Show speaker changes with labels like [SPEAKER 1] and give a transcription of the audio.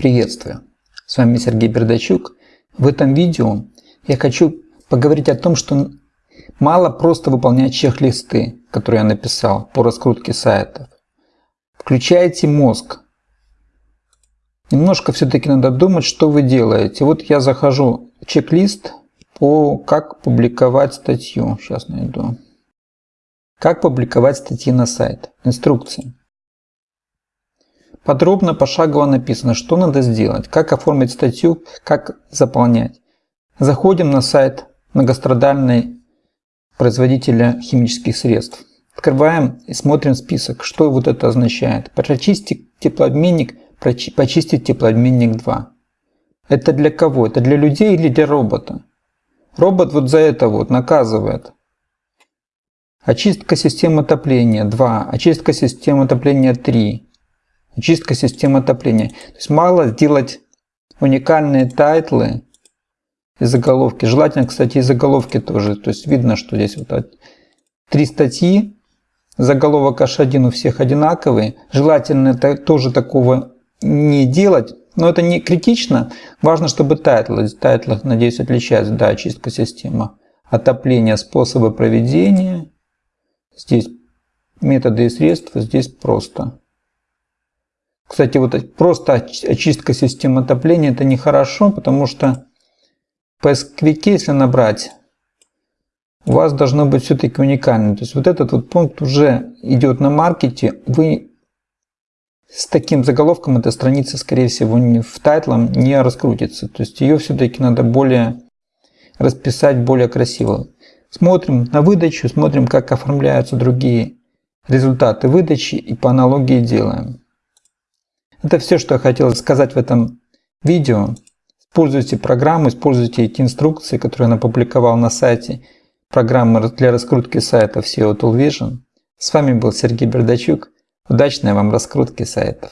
[SPEAKER 1] Приветствую! С вами Сергей Бердачук. В этом видео я хочу поговорить о том, что мало просто выполнять чек-листы, которые я написал по раскрутке сайтов. Включайте мозг. Немножко все-таки надо думать, что вы делаете. Вот я захожу в чек-лист по как публиковать статью. Сейчас найду. Как публиковать статьи на сайт. Инструкции. Подробно, пошагово написано, что надо сделать, как оформить статью, как заполнять. Заходим на сайт многострадальной производителя химических средств. Открываем и смотрим список, что вот это означает. Прочистить теплообменник, почистить теплообменник 2. Это для кого? Это для людей или для робота? Робот вот за это вот наказывает. Очистка системы отопления 2, очистка системы отопления 3, Очистка системы отопления. То есть мало сделать уникальные тайтлы и заголовки. Желательно, кстати, и заголовки тоже. То есть видно, что здесь вот три статьи, заголовок H1 у всех одинаковый. Желательно тоже такого не делать. Но это не критично. Важно, чтобы тайтлы, тайтлы, надеюсь, отличаются. Да, очистка системы отопления, способы проведения. Здесь методы и средства, здесь просто. Кстати, вот просто очистка системы отопления это нехорошо, потому что в если набрать, у вас должно быть все-таки уникально. То есть вот этот вот пункт уже идет на маркете, вы с таким заголовком эта страница, скорее всего, в тайтлом не раскрутится. То есть ее все-таки надо более расписать более красиво. Смотрим на выдачу, смотрим, как оформляются другие результаты выдачи и по аналогии делаем. Это все, что я хотел сказать в этом видео. Используйте программу, используйте эти инструкции, которые я опубликовал на сайте программы для раскрутки сайтов SEO Tool Vision. С вами был Сергей Бердачук. Удачной вам раскрутки сайтов.